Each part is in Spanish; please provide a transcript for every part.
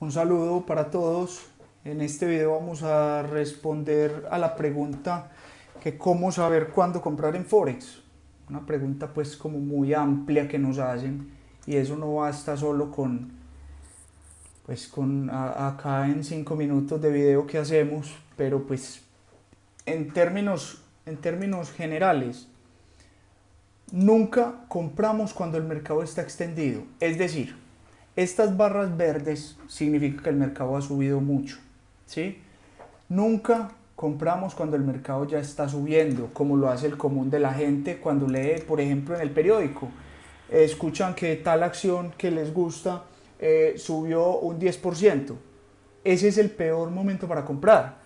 Un saludo para todos. En este video vamos a responder a la pregunta que cómo saber cuándo comprar en Forex. Una pregunta pues como muy amplia que nos hacen y eso no basta solo con pues con acá en 5 minutos de video que hacemos, pero pues en términos, en términos generales nunca compramos cuando el mercado está extendido. Es decir, estas barras verdes significa que el mercado ha subido mucho, ¿sí? Nunca compramos cuando el mercado ya está subiendo, como lo hace el común de la gente cuando lee, por ejemplo, en el periódico. escuchan que tal acción que les gusta eh, subió un 10%. Ese es el peor momento para comprar.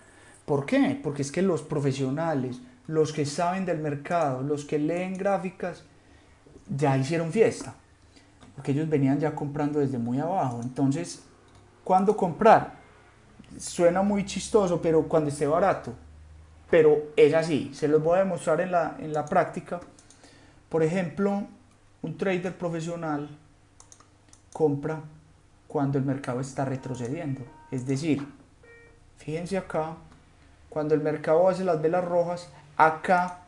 ¿Por qué? Porque es que los profesionales, los que saben del mercado, los que leen gráficas, ya hicieron fiesta porque ellos venían ya comprando desde muy abajo. Entonces, ¿cuándo comprar? Suena muy chistoso, pero cuando esté barato. Pero es así, se los voy a demostrar en la, en la práctica. Por ejemplo, un trader profesional compra cuando el mercado está retrocediendo. Es decir, fíjense acá, cuando el mercado hace las velas rojas, acá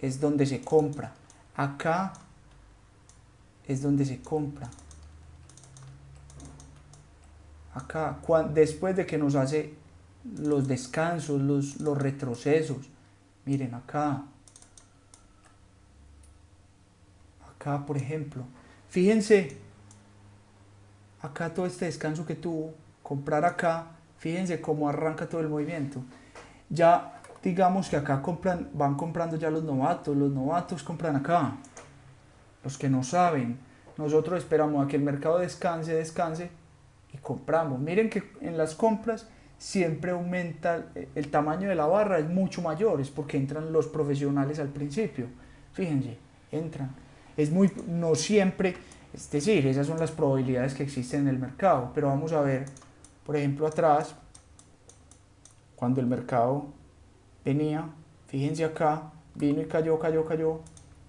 es donde se compra. Acá es donde se compra. Acá, después de que nos hace los descansos, los, los retrocesos, miren acá, acá por ejemplo, fíjense, acá todo este descanso que tuvo, comprar acá, fíjense cómo arranca todo el movimiento. Ya digamos que acá compran, van comprando ya los novatos, los novatos compran acá, los que no saben. Nosotros esperamos a que el mercado descanse, descanse y compramos. Miren que en las compras siempre aumenta el tamaño de la barra, es mucho mayor, es porque entran los profesionales al principio. Fíjense, entran. Es muy, no siempre, es decir, esas son las probabilidades que existen en el mercado, pero vamos a ver, por ejemplo, atrás, cuando el mercado venía, fíjense acá, vino y cayó, cayó, cayó,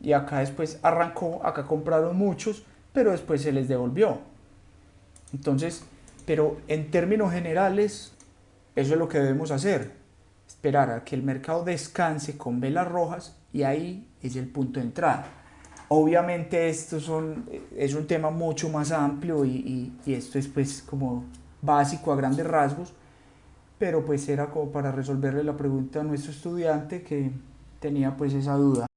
y acá después arrancó, acá compraron muchos, pero después se les devolvió. Entonces, pero en términos generales, eso es lo que debemos hacer, esperar a que el mercado descanse con velas rojas y ahí es el punto de entrada. Obviamente esto es un tema mucho más amplio y, y esto es pues como básico a grandes rasgos, pero pues era como para resolverle la pregunta a nuestro estudiante que tenía pues esa duda.